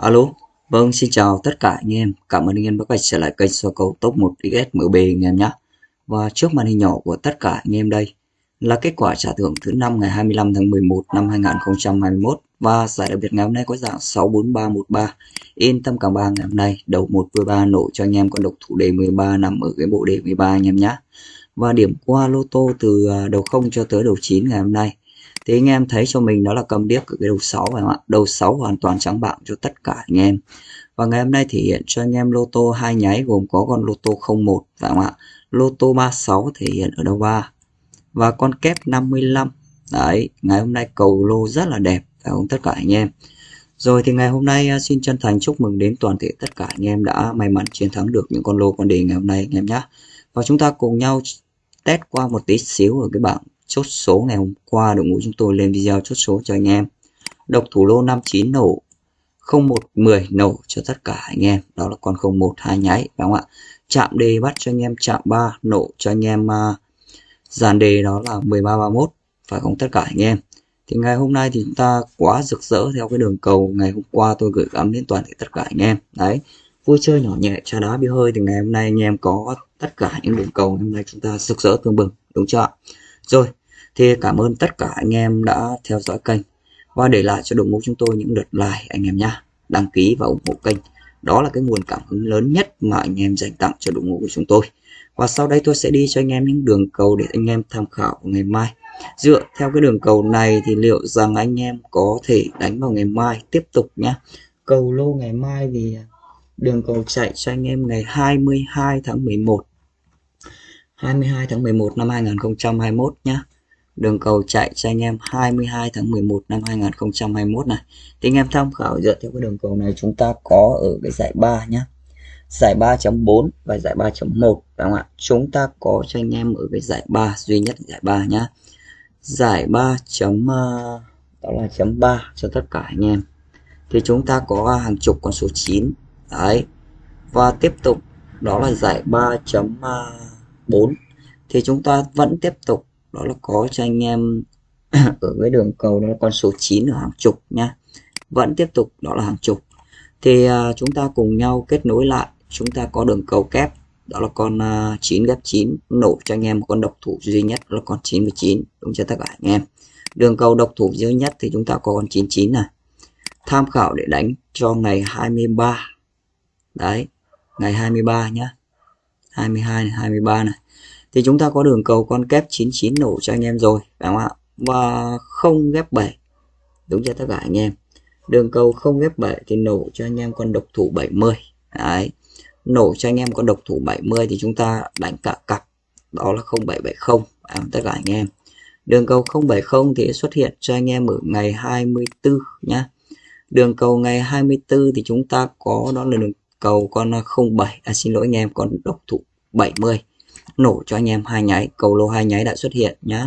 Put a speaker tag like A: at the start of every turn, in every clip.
A: Alo, vâng xin chào tất cả anh em. Cảm ơn anh em đã quay trở lại kênh soi cầu top 1 XSMB anh em nhé. Và trước màn hình nhỏ của tất cả anh em đây là kết quả trả thưởng thứ năm ngày 25 tháng 11 năm 2021 và giải đặc biệt ngày hôm nay có dạng 64313. Yên tâm cả ba ngày hôm nay đầu 1 3 nổ cho anh em con độc thủ đề 13 nằm ở cái bộ đề 13 anh em nhé. Và điểm qua lô tô từ à, đầu 0 cho tới đầu 9 ngày hôm nay thì anh em thấy cho mình đó là cầm điếc ở cái đầu 6 phải không ạ? Đầu 6 hoàn toàn trắng bạc cho tất cả anh em. Và ngày hôm nay thể hiện cho anh em lô tô hai nháy gồm có con lô tô 01 phải không ạ? Lô tô 36 thể hiện ở đầu 3 và con kép 55 đấy, ngày hôm nay cầu lô rất là đẹp phải không tất cả anh em? Rồi thì ngày hôm nay à, xin chân thành chúc mừng đến toàn thể tất cả anh em đã may mắn chiến thắng được những con lô con đề ngày hôm nay anh em nhé và chúng ta cùng nhau test qua một tí xíu ở cái bảng chốt số ngày hôm qua đội ngũ chúng tôi lên video chốt số cho anh em. Độc thủ lô 59 nổ 0110 nổ cho tất cả anh em. Đó là con 01 hai nháy đúng không ạ? Chạm đề bắt cho anh em chạm 3 nổ cho anh em uh, dàn đề đó là 1331 phải không tất cả anh em? Thì ngày hôm nay thì chúng ta quá rực rỡ theo cái đường cầu ngày hôm qua tôi gửi gắm đến toàn thể tất cả anh em. Đấy vui chơi nhỏ nhẹ trà đá bia hơi thì ngày hôm nay anh em có tất cả những đường cầu hôm nay chúng ta rực rỡ tương bừng đúng chưa ạ? Rồi thì cảm ơn tất cả anh em đã theo dõi kênh. Và để lại cho đội ngũ chúng tôi những lượt like, anh em nhé đăng ký và ủng hộ kênh. Đó là cái nguồn cảm hứng lớn nhất mà anh em dành tặng cho đội ngũ của chúng tôi. Và sau đây tôi sẽ đi cho anh em những đường cầu để anh em tham khảo ngày mai. Dựa theo cái đường cầu này thì liệu rằng anh em có thể đánh vào ngày mai tiếp tục nhé cầu lô ngày mai thì à, đường cầu chạy cho anh em ngày 22 tháng 11 22 tháng 11 năm 2021 nhé đường cầu chạy cho anh em 22 tháng 11 năm 2021 này. Thì anh em tham khảo dựa theo cái đường cầu này chúng ta có ở cái giải 3 nhé giải 3.4 và giải 3.1 phải không ạ? Chúng ta có cho anh em ở cái giải 3 duy nhất giải 3 nhá. Giải 3 chấm ờ, đó là chấm 3 cho tất cả anh em. Thì chúng ta có hàng chục con số 9 đấy. Và tiếp tục, đó là giải 3.4 ờ, thì chúng ta vẫn tiếp tục đó là có cho anh em ở cái đường cầu đó là con số 9 ở hàng chục nha vẫn tiếp tục đó là hàng chục. Thì uh, chúng ta cùng nhau kết nối lại chúng ta có đường cầu kép đó là con à, uh, 9 ghép 9 nổ cho anh em một con độc thủ duy nhất đó là con 99 đúng cho tất cả anh em? Đường cầu độc thủ duy nhất thì chúng ta có con 99 này. Tham khảo để đánh cho ngày 23 đấy ngày 23 nhá. 22 này 23 này thì chúng ta có đường cầu con kép 99 nổ cho anh em rồi phải không ạ? Và không ghép 7 đúng cho tất cả anh em? Đường cầu không ghép 7 thì nổ cho anh em con độc thủ 70 đấy. Nổ cho anh em con độc thủ 70 thì chúng ta đánh cả cặp đó là 0770 à, tất cả anh em? Đường cầu 070 thì xuất hiện cho anh em ở ngày 24 nhá. Đường cầu ngày 24 thì chúng ta có đó là đường cầu con 07 à, xin lỗi anh em con độc thủ 70 nổ cho anh em hai nháy, cầu lô hai nháy đã xuất hiện nhá.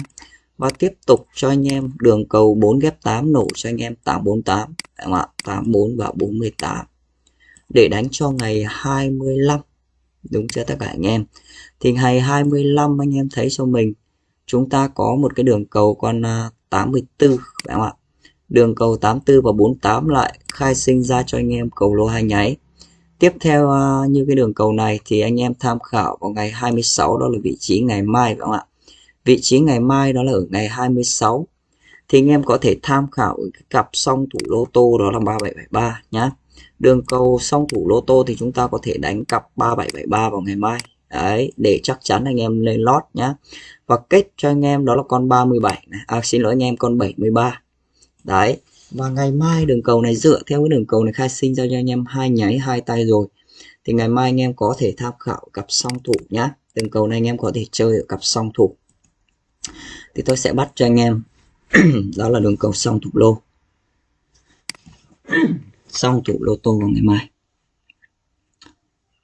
A: Và tiếp tục cho anh em đường cầu 4 ghép 8 nổ cho anh em 848 đúng không ạ 84 và 48 để đánh cho ngày 25 đúng chưa tất cả anh em? Thì ngày 25 anh em thấy cho mình, chúng ta có một cái đường cầu con 84 phải không ạ. Đường cầu 84 và 48 lại khai sinh ra cho anh em cầu lô hai nháy. Tiếp theo ờ, như cái đường cầu này thì anh em tham khảo vào ngày 26 đó là vị trí ngày mai phải không ạ? Vị trí ngày mai đó là ở ngày 26 thì anh em có thể tham khảo cái cặp song thủ lô tô đó là 3773 nhá. Đường cầu song thủ lô tô thì chúng ta có thể đánh cặp 3773 vào ngày mai. Đấy, để chắc chắn anh em lên lót nhá. Và kết cho anh em đó là con 37 này. À xin lỗi anh em con 73. Đấy, và ngày mai đường cầu này dựa theo cái đường cầu này khai sinh ra cho anh em hai nháy hai tay rồi. Thì ngày mai anh em có thể tham khảo cặp song thủ nhá. Đường cầu này anh em có thể chơi ở cặp song thủ. Thì tôi sẽ bắt cho anh em. Đó là đường cầu song thủ lô. Song thủ lô tô vào ngày mai.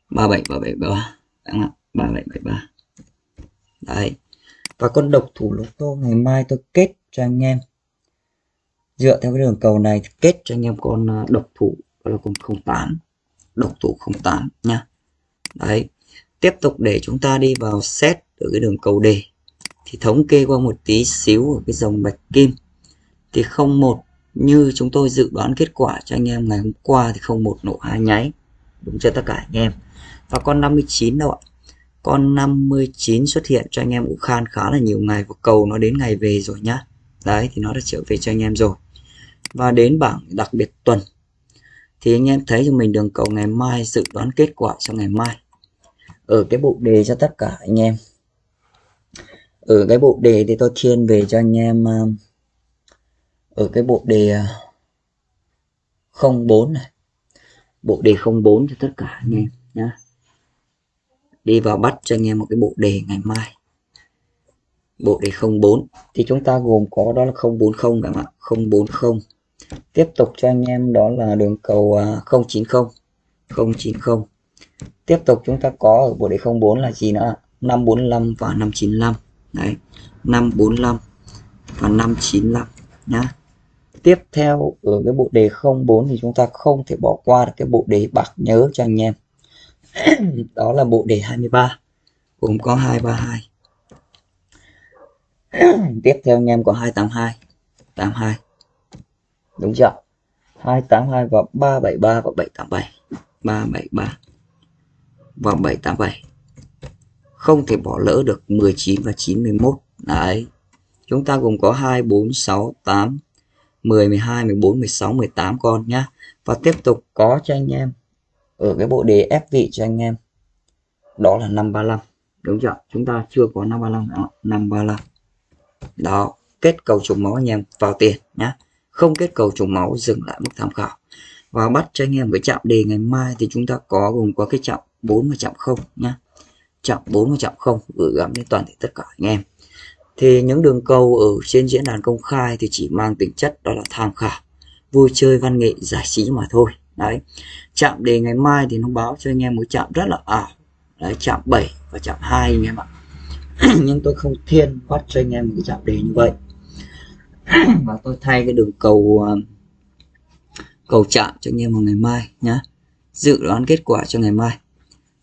A: ba bảy ba bảy, ba ba. Bảy bảy, ba. Đấy. Và con độc thủ lô tô ngày mai tôi kết cho anh em dựa theo cái đường cầu này kết cho anh em con ờ, độc thủ là con 08 độc thủ 08 nha. Đấy, tiếp tục để chúng ta đi vào set ở cái đường cầu đề thì thống kê qua một tí xíu ở cái dòng bạch kim. Thì 01 như chúng tôi dự đoán kết quả cho anh em ngày hôm qua thì không một nổ hai nháy, đúng cho tất cả anh em? Và con 59 đâu ạ? Con 59 xuất hiện cho anh em cũng khan khá là nhiều ngày và cầu nó đến ngày về rồi nhá. Đấy, thì nó đã trở về cho anh em rồi và đến bảng đặc biệt tuần. Thì anh em thấy cho mình đường cầu ngày mai, dự đoán kết quả cho ngày mai. Ở cái bộ đề cho tất cả anh em. Ở cái bộ đề thì tôi thiên về cho anh em ờ, ở cái bộ đề ờ, 04 này. Bộ đề 04 cho tất cả anh em nhé đi vào bắt cho anh em một cái bộ đề ngày mai. Bộ đề 04 thì chúng ta gồm có đó là 040 các bạn 040 tiếp tục cho anh em đó là đường cầu à, 090 090 tiếp tục chúng ta có ở bộ đề 04 là gì nữa 545 và 595 đấy 545 và 595 nhá. Tiếp theo ở cái bộ đề 04 thì chúng ta không thể bỏ qua được cái bộ đề bạc nhớ cho anh em. Đó là bộ đề 23 gồm có 232 tiếp theo anh em có 282 82 đúng chưa? 282 và 373 và 787 373 và 787 không thể bỏ lỡ được 19 và 91 đấy. Chúng ta gồm có 2 4 6 8 10 12 14 16 18 con nhá. Và tiếp tục có cho anh em ở cái bộ đề ép vị cho anh em. Đó là 535 đúng chưa? Chúng ta chưa có 535 đó 535 đó. Kết cầu trùng máu anh em vào tiền nhá không kết cầu trùng máu, dừng lại mức tham khảo. Và bắt cho anh em với chạm đề ngày mai thì chúng ta có gồm có cái chạm 4 và chạm 0 nhá. Chạm 4 và chạm 0 gửi gắm đến toàn thể tất cả anh em. Thì những đường cầu ở trên diễn đàn công khai thì chỉ mang tính chất đó là tham khảo, vui chơi văn nghệ giải trí mà thôi. Đấy. Chạm đề ngày mai thì nó báo cho anh em một chạm rất là ảo. Đấy, chạm 7 và chạm 2 anh em ạ. Nhưng tôi không thiên bắt cho anh em một cái chạm đề như vậy. và tôi thay cái đường cầu um, cầu chạm cho anh em vào ngày mai nhá. Dự đoán kết quả cho ngày mai.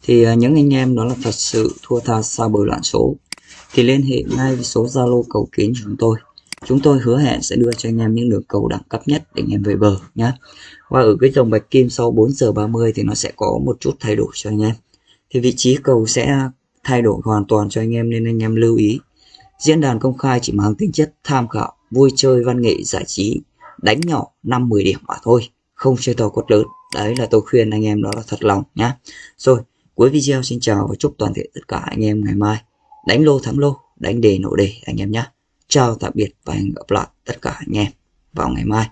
A: Thì à, những anh em đó là thật sự thua tha xa bờ loạn số. Thì liên hệ ngay với số Zalo cầu kín của chúng tôi. Chúng tôi hứa hẹn sẽ đưa cho anh em những đường cầu đẳng cấp nhất để anh em về bờ nhé và ở cái dòng bạch kim sau 4 giờ 30 thì nó sẽ có một chút thay đổi cho anh em. Thì vị trí cầu sẽ thay đổi hoàn toàn cho anh em nên anh em lưu ý. Diễn đàn công khai chỉ mang tính chất tham khảo vui chơi văn nghệ giải trí, đánh nhỏ 5-10 điểm mà thôi, không chơi to quất lớn. Đấy là tôi khuyên anh em đó là thật lòng nhá. Rồi, cuối video xin chào và chúc toàn thể tất cả anh em ngày mai. Đánh lô thắng lô, đánh đề nổ đề anh em nhá. Chào tạm biệt và hẹn gặp lại tất cả anh em vào ngày mai.